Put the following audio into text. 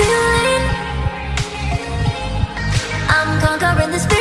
feeling I'm conquering the spirit.